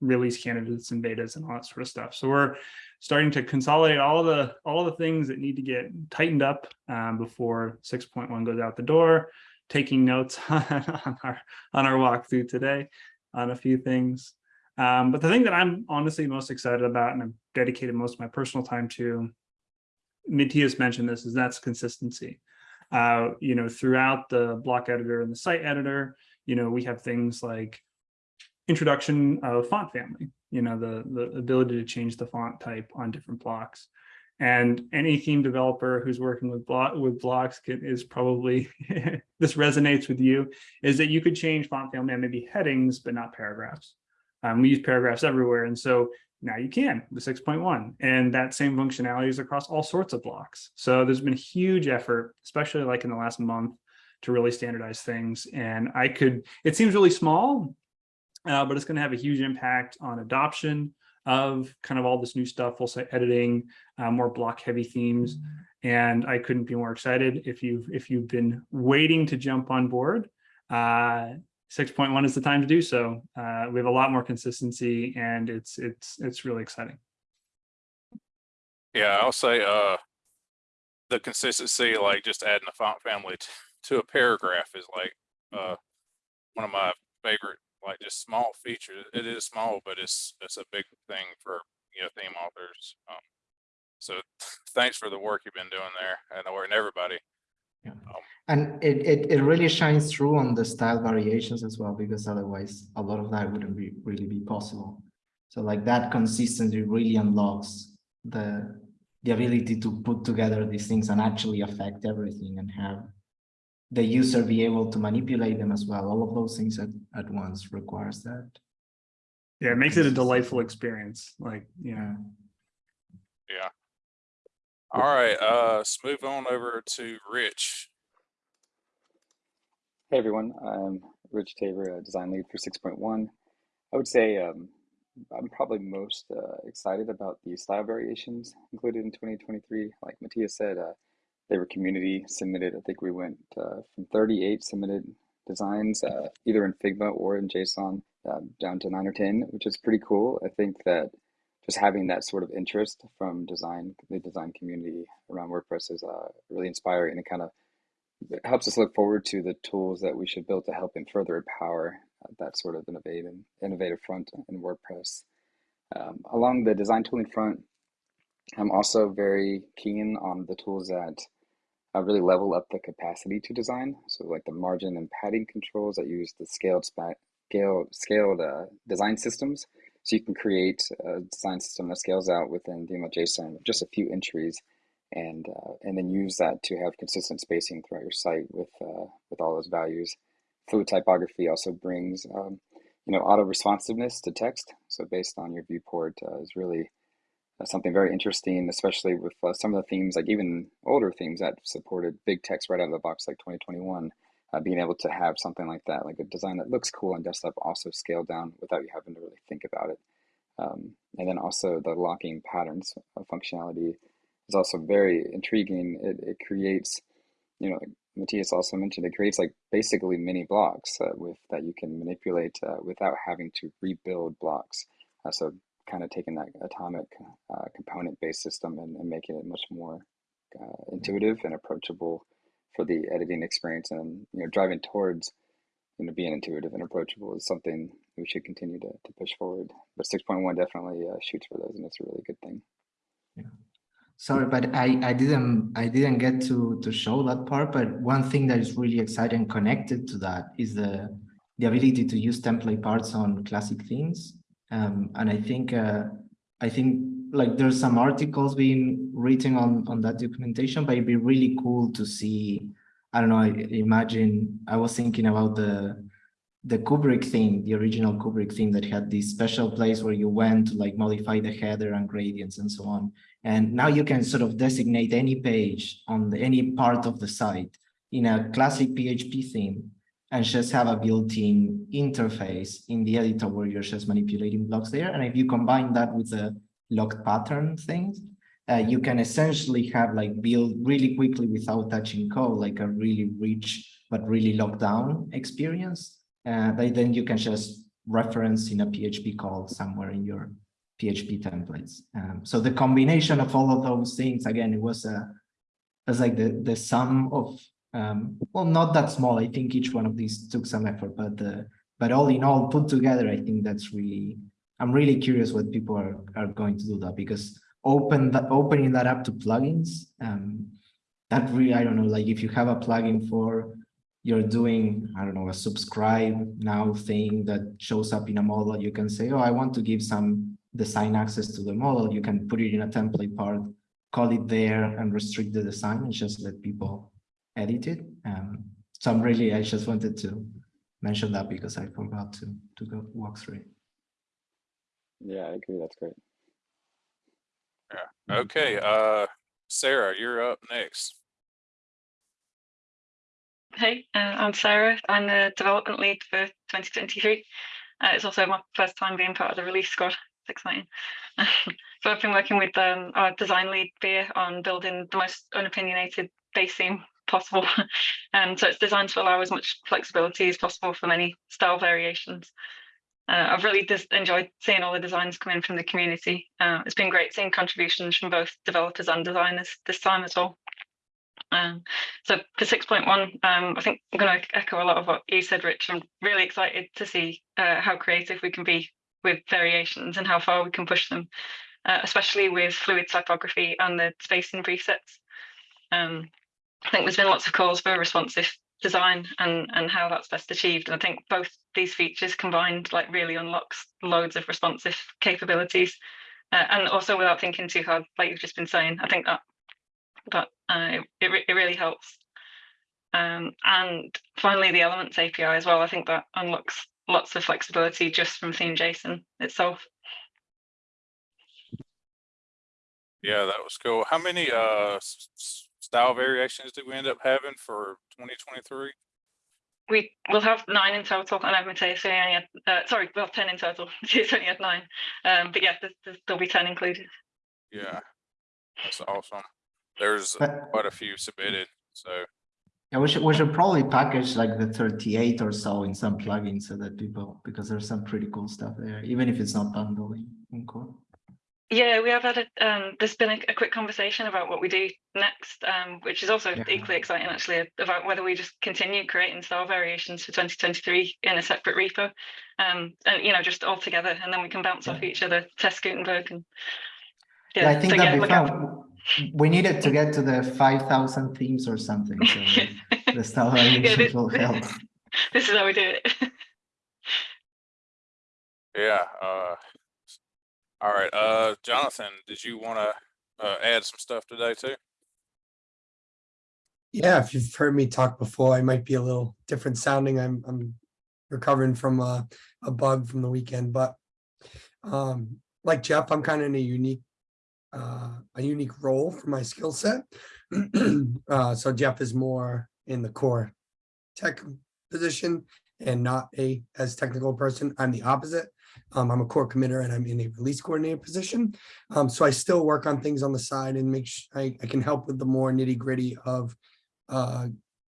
release candidates and betas and all that sort of stuff. So we're starting to consolidate all the all the things that need to get tightened up um, before 6.1 goes out the door. Taking notes *laughs* on our on our walkthrough today on a few things. Um, but the thing that I'm honestly most excited about and I've dedicated most of my personal time to, Matías mentioned this, is that's consistency. Uh, you know, throughout the block editor and the site editor, you know, we have things like introduction of font family, you know, the, the ability to change the font type on different blocks. And any theme developer who's working with block with blocks can, is probably, *laughs* this resonates with you, is that you could change font family and maybe headings, but not paragraphs. Um, we use paragraphs everywhere. And so now you can with 6.1 and that same functionality is across all sorts of blocks. So there's been a huge effort, especially like in the last month to really standardize things. And I could, it seems really small, uh, but it's going to have a huge impact on adoption of kind of all this new stuff, full site editing, uh, more block heavy themes. And I couldn't be more excited if you've if you've been waiting to jump on board. Uh, 6.1 is the time to do so. Uh, we have a lot more consistency and it's it's it's really exciting. Yeah, I'll say, uh, the consistency, like just adding a font family to a paragraph is like, uh, one of my favorite, like just small features. It is small, but it's, it's a big thing for, you know, theme authors. Um, so *laughs* thanks for the work you've been doing there and, or and everybody. Yeah. Um, And it, it, it really shines through on the style variations as well, because otherwise a lot of that wouldn't be really be possible. So like that consistency really unlocks the, the ability to put together these things and actually affect everything and have the user be able to manipulate them as well. All of those things at, at once requires that. Yeah, it makes it a delightful experience. Like, Yeah. Yeah. All right, uh, let's move on over to Rich. Hey everyone, I'm Rich Tabor, uh, design lead for 6.1. I would say um, I'm probably most uh, excited about the style variations included in 2023. Like Matías said, uh, they were community submitted. I think we went uh, from 38 submitted designs, uh, either in Figma or in JSON, uh, down to nine or 10, which is pretty cool. I think that just having that sort of interest from design, the design community around WordPress is uh, really inspiring and it kind of it helps us look forward to the tools that we should build to help and further empower uh, that sort of innovative, innovative front in WordPress. Um, along the design tooling front, I'm also very keen on the tools that uh, really level up the capacity to design. So like the margin and padding controls that use the scaled spa- scaled, uh, design systems. So you can create a design system that scales out within DML.json with just a few entries and uh, and then use that to have consistent spacing throughout your site with uh, with all those values. Fluid typography also brings um, you know auto responsiveness to text. So based on your viewport uh, is really something very interesting, especially with uh, some of the themes like even older themes that supported big text right out of the box, like 2021. Uh, being able to have something like that, like a design that looks cool on desktop, also scale down without you having to really think about it. Um, and then also the locking patterns functionality is also very intriguing. It, it creates, you know, Matías also mentioned, it creates like basically mini blocks uh, with that you can manipulate uh, without having to rebuild blocks. Uh, so kind of taking that atomic uh, component based system and, and, making it much more uh, intuitive and approachable for the editing experience and, you know, driving towards, you know, being intuitive and approachable is something we should continue to, to push forward. But 6.1 definitely uh, shoots for those and it's a really good thing. Yeah. Sorry, but I, I didn't I didn't get to to show that part. But one thing that is really exciting connected to that is the the ability to use template parts on classic themes. Um, and I think uh, I think like there's some articles being written on on that documentation, but it'd be really cool to see. I don't know. I imagine I was thinking about the the Kubrick theme, the original Kubrick theme that had this special place where you went to like modify the header and gradients and so on. And now you can sort of designate any page on the, any part of the site in a classic PHP theme and just have a built-in interface in the editor where you're just manipulating blocks there. And if you combine that with the locked pattern things, uh, you can essentially have like build really quickly without touching code, like a really rich but really locked down experience. Uh, then you can just reference in a PHP call somewhere in your PHP templates. Um, so the combination of all of those things, again, it was a, it was like the the sum of, um, well, not that small. I think each one of these took some effort, but uh, but all in all, put together, I think that's really. I'm really curious what people are are going to do that because open that opening that up to plugins. Um, that really, I don't know, like if you have a plugin for you're doing, I don't know, a subscribe now thing that shows up in a model, you can say, oh, I want to give some design access to the model. You can put it in a template part, call it there and restrict the design and just let people edit it. Um, so I'm really, I just wanted to mention that because I forgot to, to go walk through it. Yeah, I agree. That's great. Yeah. Okay. Uh, Sarah, you're up next. Hey, uh, I'm Sarah. I'm the development lead for 2023. Uh, it's also my first time being part of the release squad. It's exciting. *laughs* so I've been working with um, our design lead Beer on building the most unopinionated base theme possible. and *laughs* so it's designed to allow as much flexibility as possible for many style variations. Uh, I've really enjoyed seeing all the designs come in from the community. Uh, it's been great seeing contributions from both developers and designers this time as well. Um, so for 6.1, um, I think I'm going to echo a lot of what you said, Rich. I'm really excited to see uh, how creative we can be with variations and how far we can push them, uh, especially with fluid typography and the spacing presets. Um, I think there's been lots of calls for responsive design and, and how that's best achieved. And I think both these features combined like really unlocks loads of responsive capabilities. Uh, and also without thinking too hard, like you've just been saying, I think that but uh, it, it really helps. Um, and finally, the Elements API as well. I think that unlocks lots of flexibility just from theme json itself. Yeah, that was cool. How many uh style variations did we end up having for 2023? We will have nine in total, and Matías only had, uh, sorry, well, 10 in total. *laughs* He's only had nine. Um, but yeah, there's, there'll be 10 included. Yeah, that's awesome. There's But- quite a few submitted, so Yeah, we should we should probably package like the 38 or so in some plugins so that people because there's some pretty cool stuff there, even if it's not bundling in core. Yeah, we have had a, um, there's been a, a quick conversation about what we do next, um, which is also Yeah. equally exciting actually about whether we just continue creating style variations for 2023 in a separate repo, um, and you know just all together, and then we can bounce off each other, test Gutenberg, and Yeah, I think so that'd yeah, be look fun. We needed to get to the five thousand themes or something, so *laughs* the style variations this- will help. *laughs* this is how we do it. Yeah, uh, all right, uh, Jonathan, did you wanna, uh, add some stuff today too? Yeah, if you've heard me talk before, I might be a little different sounding. I'm I'm recovering from a, a bug from the weekend, but um, like Jeff, I'm kind of in a unique uh, a unique role for my skill set. *clears throat* uh, so Jeff is more in the core tech position and not a as technical person. I'm the opposite. Um, I'm a core committer and I'm in a release coordinator position. Um, so I still work on things on the side and make sure I, I can help with the more nitty gritty of uh,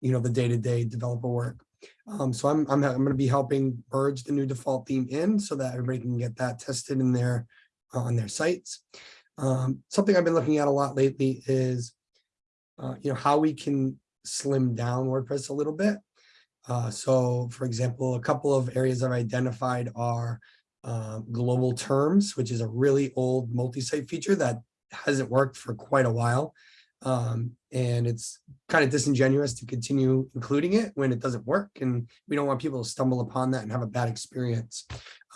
you know, the day-to-day developer work. Um, so I'm, I'm, I'm gonna be helping merge the new default theme in so that everybody can get that tested in their, on their sites. Um, something I've been looking at a lot lately is, uh, you know, how we can slim down WordPress a little bit. Uh, so for example, a couple of areas I've identified are um, global terms, which is a really old multi-site feature that hasn't worked for quite a while. Um, and it's kind of disingenuous to continue including it when it doesn't work. And we don't want people to stumble upon that and have a bad experience.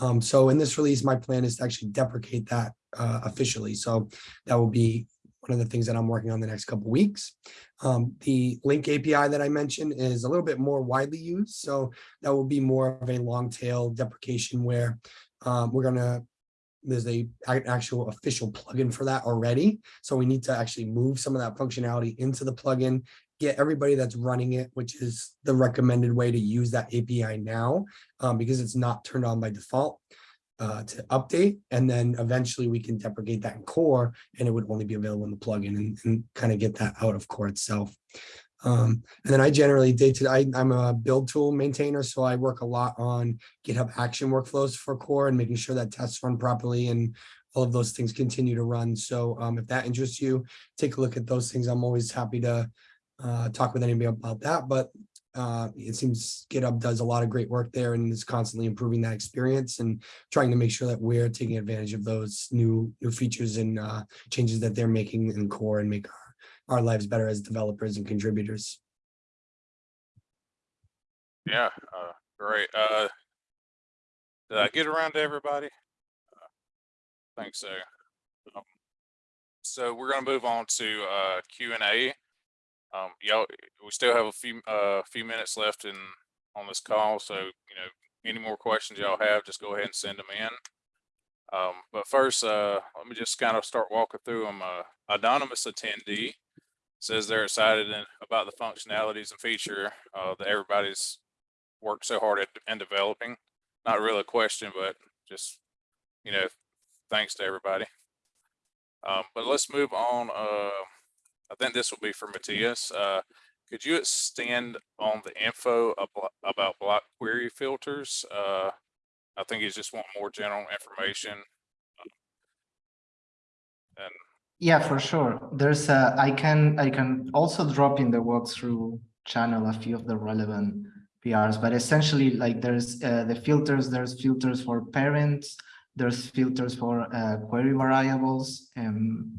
Um, so in this release, my plan is to actually deprecate that uh, officially. So that will be one of the things that I'm working on the next couple weeks. Um, the link API that I mentioned is a little bit more widely used. So that will be more of a long tail deprecation where um, we're gonna there's a a- actual official plugin for that already. So we need to actually move some of that functionality into the plugin, get everybody that's running it, which is the recommended way to use that API now, um, because it's not turned on by default uh, to update. And then eventually we can deprecate that in core and it would only be available in the plugin and, and kind of get that out of core itself. Um, and then I generally day to day, I'm a build tool maintainer, so I work a lot on GitHub action workflows for core and making sure that tests run properly and all of those things continue to run. So um, if that interests you, take a look at those things. I'm always happy to uh, talk with anybody about that, but uh, it seems GitHub does a lot of great work there and is constantly improving that experience and trying to make sure that we're taking advantage of those new new features and uh, changes that they're making in core and make our, our lives better as developers and contributors. Yeah, uh, great, uh, did I get around to everybody? Uh, Think so. Um, So we're gonna move on to, uh, Q and A. Um, y'all, we still have a few, uh, few minutes left in, on this call, so, you know, any more questions y'all have, just go ahead and send them in. Um, but first, uh, let me just kind of start walking through them. Uh, anonymous attendee says they're excited about the functionalities and feature, uh, that everybody's worked so hard at, in developing. Not really a question, but just, you know, thanks to everybody. Um, but let's move on. Uh, I think this will be for Matías. Uh, could you extend on the info about block query filters? Uh, I think he's just want more general information. And Yeah, for sure. There's a, I can, I can also drop in the walkthrough channel a few of the relevant PRs, but essentially like there's uh, the filters, there's filters for parents, there's filters for uh, query variables, and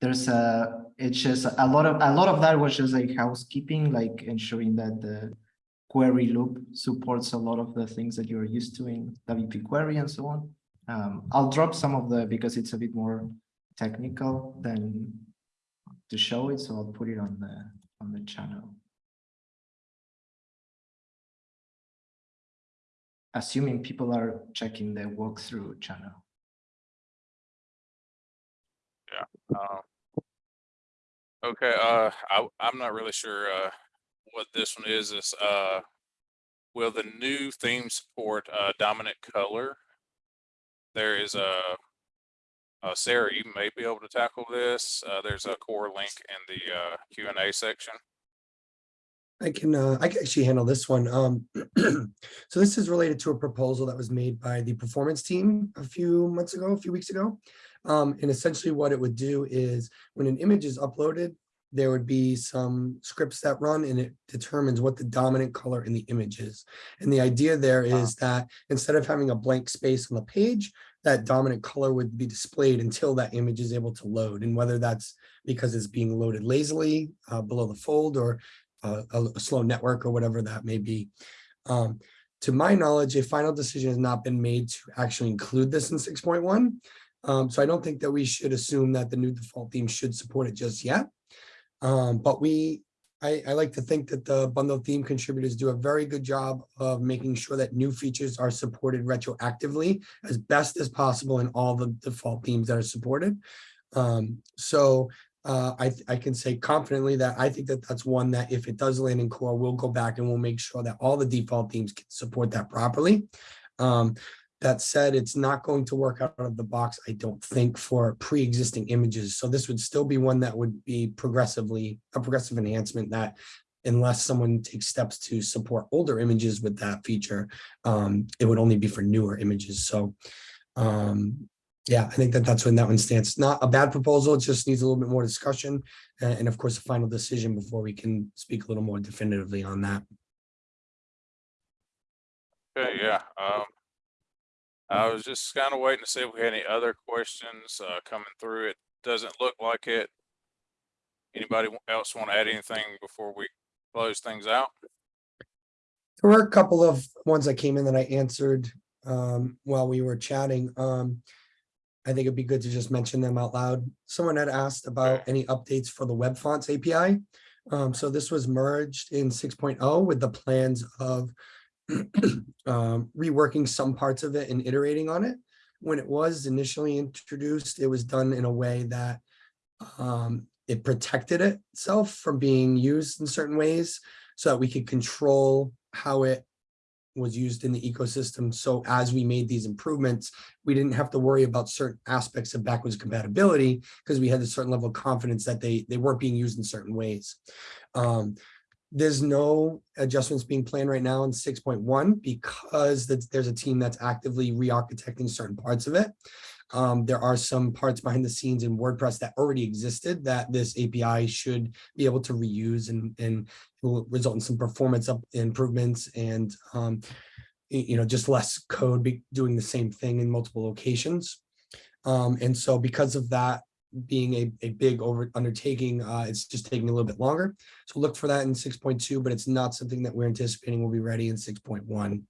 there's a, it's just a lot of, a lot of that was just like housekeeping, like ensuring that the query loop supports a lot of the things that you're used to in WP query and so on. Um, I'll drop some of the, because it's a bit more technical than to show it, so I'll put it on the on the channel. Assuming people are checking the walkthrough channel. Um, okay, uh, I, I'm not really sure, uh, what this one is, is, uh, will the new theme support, uh, dominant color? There is a, uh, Sarah, you may be able to tackle this. Uh, there's a core link in the, uh, Q and A section. I can, uh, I can actually handle this one. Um, *clears throat* so this is related to a proposal that was made by the performance team a few months ago, a few weeks ago. Um, and essentially what it would do is when an image is uploaded, there would be some scripts that run and it determines what the dominant color in the image is. And the idea there is that instead of having a blank space on the page, that dominant color would be displayed until that image is able to load. And whether that's because it's being loaded lazily uh, below the fold or uh, a, a slow network or whatever that may be. Um, to my knowledge, a final decision has not been made to actually include this in six point one. Um, so I don't think that we should assume that the new default theme should support it just yet. Um, but we, I, I like to think that the bundle theme contributors do a very good job of making sure that new features are supported retroactively as best as possible in all the default themes that are supported. Um, so uh, I, I can say confidently that I think that that's one that if it does land in core, we'll go back and we'll make sure that all the default themes can support that properly. Um, that said, it's not going to work out of the box, I don't think, for pre-existing images. So this would still be one that would be progressively, a progressive enhancement that unless someone takes steps to support older images with that feature, um, it would only be for newer images. So um, yeah, I think that that's when that one stands. Not a bad proposal, it just needs a little bit more discussion. And of course, a final decision before we can speak a little more definitively on that. Okay, yeah, um. I was just kind of waiting to see if we had any other questions, uh, coming through. It doesn't look like it. Anybody else want to add anything before we close things out? There were a couple of ones that came in that I answered um, while we were chatting. Um, I think it'd be good to just mention them out loud. Someone had asked about any updates for the web fonts API. Um, so this was merged in 6.0 with the plans of *clears throat* um, reworking some parts of it and iterating on it. When it was initially introduced, it was done in a way that um, it protected itself from being used in certain ways so that we could control how it was used in the ecosystem. So as we made these improvements, we didn't have to worry about certain aspects of backwards compatibility because we had a certain level of confidence that they, they weren't being used in certain ways. Um, there's no adjustments being planned right now in 6.1 because there's a team that's actively re-architecting certain parts of it. Um, there are some parts behind the scenes in WordPress that already existed that this API should be able to reuse and, and will result in some performance up improvements and um, you know, just less code be doing the same thing in multiple locations. Um, and so because of that being a, a big over undertaking, uh, it's just taking a little bit longer. So look for that in six point two, but it's not something that we're anticipating will be ready in six point one.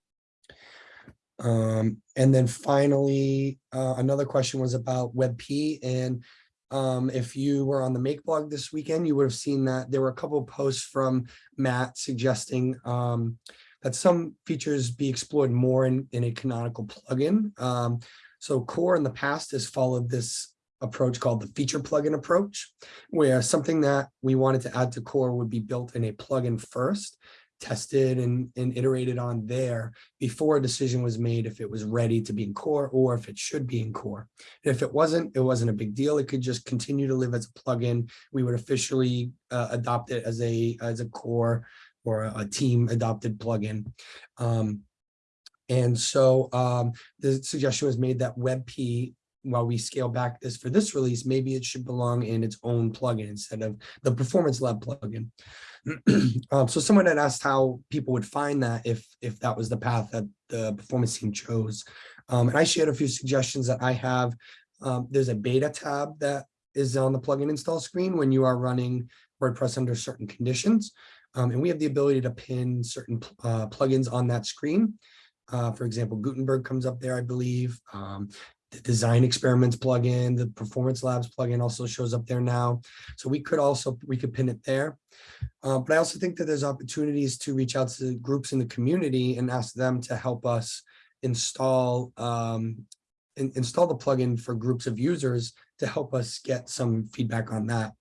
Um, and then finally, uh, another question was about WebP and um, if you were on the Make blog this weekend, you would have seen that there were a couple posts from Matt suggesting um, that some features be explored more in, in a canonical plugin. Um, so Core in the past has followed this approach called the feature plugin approach, where something that we wanted to add to Core would be built in a plugin first, tested and, and iterated on there before a decision was made if it was ready to be in Core or if it should be in Core. And if it wasn't, it wasn't a big deal. It could just continue to live as a plugin. We would officially uh, adopt it as a as a core or a, a team adopted plugin. Um, and so um, the suggestion was made that WebP, while we scale back this for this release, maybe it should belong in its own plugin instead of the Performance Lab plugin. *clears throat* um, so someone had asked how people would find that if if that was the path that the performance team chose. Um, and I shared a few suggestions that I have. Um, there's a beta tab that is on the plugin install screen when you are running WordPress under certain conditions. Um, and we have the ability to pin certain uh, plugins on that screen. Uh, for example, Gutenberg comes up there, I believe. Um, the design experiments plugin, the performance labs plugin also shows up there now. So we could also, we could pin it there. Uh, but I also think that there's opportunities to reach out to groups in the community and ask them to help us install um, in, install the plugin for groups of users to help us get some feedback on that.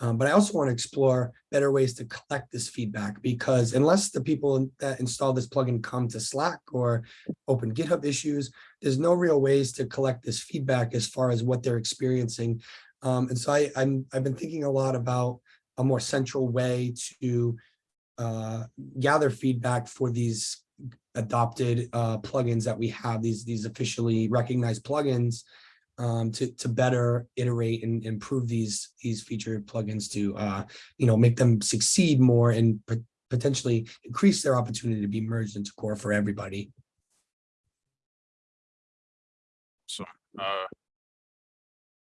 Um, but I also want to explore better ways to collect this feedback because unless the people that install this plugin come to Slack or open GitHub issues, there's no real ways to collect this feedback as far as what they're experiencing. Um, and so I, I'm, I've been thinking a lot about a more central way to uh, gather feedback for these adopted uh, plugins that we have, these, these officially recognized plugins um, to, to better iterate and improve these, these featured plugins to, uh, you know, make them succeed more and pot- potentially increase their opportunity to be merged into core for everybody. So, uh,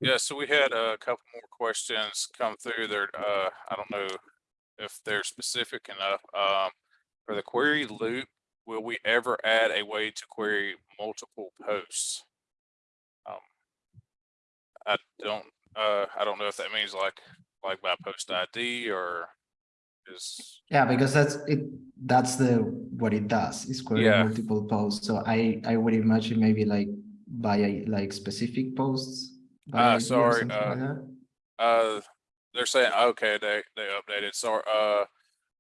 yeah, so we had a couple more questions come through there. Uh, I don't know if they're specific enough. Um, for the query loop, will we ever add a way to query multiple posts? I don't, uh, I don't know if that means like, like by post ID or is, Yeah, because that's it, that's the, what it does, is query Yeah. multiple posts, so I, I would imagine maybe like by like specific posts. Ah, sorry, something like uh, uh, they're saying, okay, they, they updated, so, uh,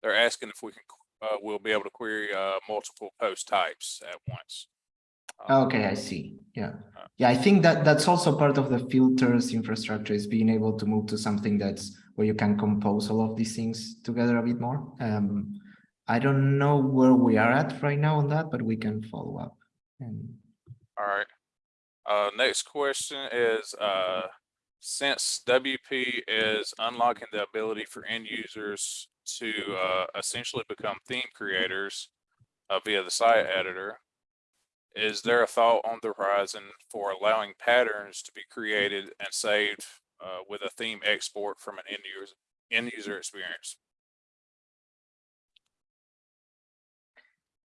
they're asking if we can, uh, we'll be able to query, uh, multiple post types at once. Okay, I see, yeah. Yeah, I think that that's also part of the filters infrastructure is being able to move to something that's where you can compose all of these things together a bit more. Um, I don't know where we are at right now on that, but we can follow up. And All right. Uh, next question is, uh, since WP is unlocking the ability for end users to, uh, essentially become theme creators, uh, via the site editor, is there a thought on the horizon for allowing patterns to be created and saved, uh, with a theme export from an end user, end user experience?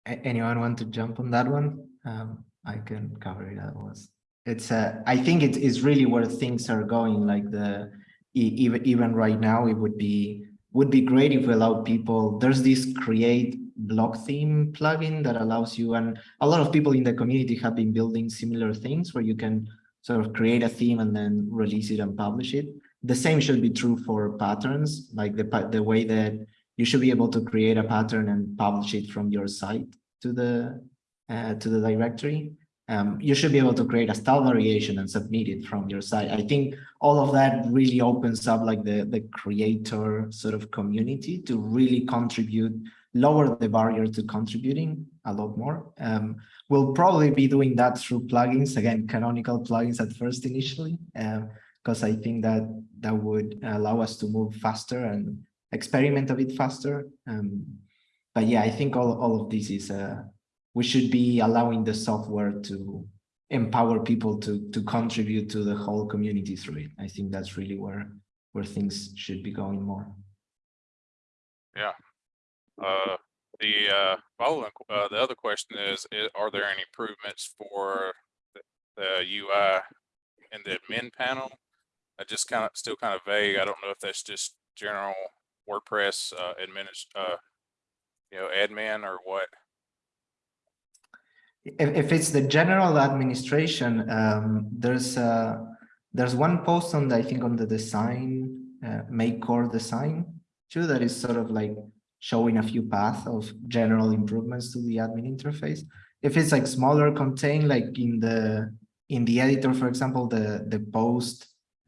anyone want to jump on that one? Um, I can cover it otherwise. It's uh, I think it is really where things are going, like the even even right now, it would be would be great if we allow people, there's this create block theme plugin that allows you, and a lot of people in the community have been building similar things where you can sort of create a theme and then release it and publish it. The same should be true for patterns, like the, the way that you should be able to create a pattern and publish it from your site to the, uh, to the directory. Um, you should be able to create a style variation and submit it from your site. I think all of that really opens up like the, the creator sort of community to really contribute, lower the barrier to contributing a lot more. Um, we'll probably be doing that through plugins, again, canonical plugins at first initially, because I think that that would allow us to move faster and experiment a bit faster. Um, but yeah, I think all, all of this is, uh, we should be allowing the software to empower people to, to contribute to the whole community through it. I think that's really where, where things should be going more. Uh, the, uh, following, uh, the other question is, i- are there any improvements for the- the UI in the admin panel? I just kind of, still kind of vague. I don't know if that's just general WordPress, uh, uh, you know, admin or what. If, if it's the general administration, um, there's uh there's one post on the, I think on the design, uh, make core design too, that is sort of like showing a few paths of general improvements to the admin interface. If it's like smaller contain, like in the in the editor, for example, the the post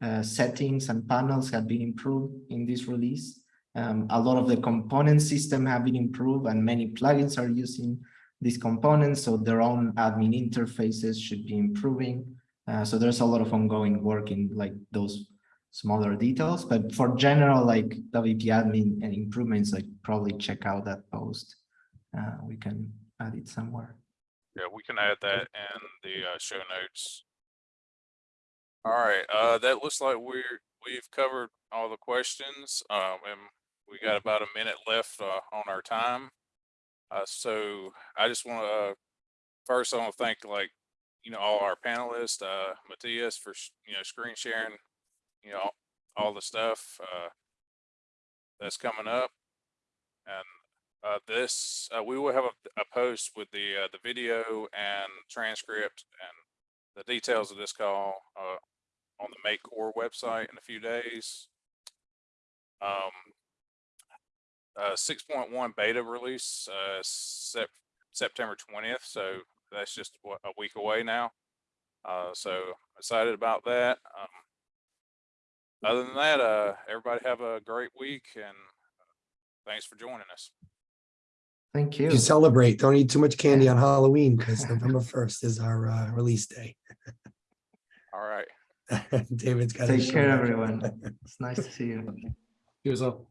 uh, settings and panels have been improved in this release. Um, a lot of the component system have been improved and many plugins are using these components, so their own admin interfaces should be improving. Uh, so there's a lot of ongoing work in like those smaller details, but for general like WP admin and improvements, like probably check out that post. Uh, we can add it somewhere. Yeah, we can add that in the, uh, show notes. All right, uh, that looks like we're, we've covered all the questions, um, and we got about a minute left, uh, on our time. Uh, so I just want to, uh, first I want to thank like, you know, all our panelists, uh, Matías for, you know, screen sharing, you know, all the stuff, uh, that's coming up. And, uh, this, uh, we will have a, a post with the, uh, the video and transcript and the details of this call, uh, on the Make Core website in a few days. Um, uh, six point one beta release, Sep- September twentieth, so that's just a week away now. So excited about that. Um, other than that, uh, everybody have a great week and thanks for joining us. Thank you. You celebrate, don't eat too much candy on Halloween because *laughs* November first is our uh, release day. All All right. *laughs* David's got. his Take care, everyone. *laughs* It's nice to see you. You as well.